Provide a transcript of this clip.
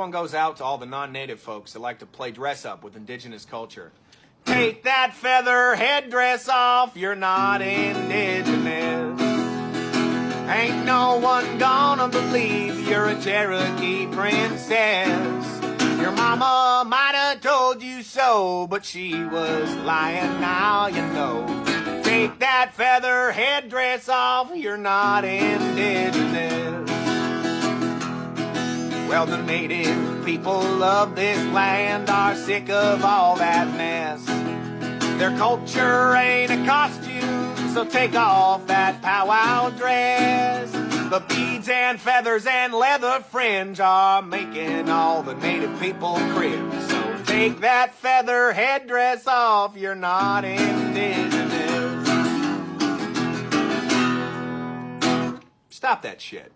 One goes out to all the non-native folks that like to play dress up with indigenous culture. Take that feather headdress off, you're not indigenous. Ain't no one gonna believe you're a Cherokee princess. Your mama might have told you so, but she was lying now, you know. Take that feather headdress off, you're not indigenous. Well, the native people of this land are sick of all that mess. Their culture ain't a costume, so take off that powwow dress. The beads and feathers and leather fringe are making all the native people cringe. So take that feather headdress off, you're not indigenous. Stop that shit.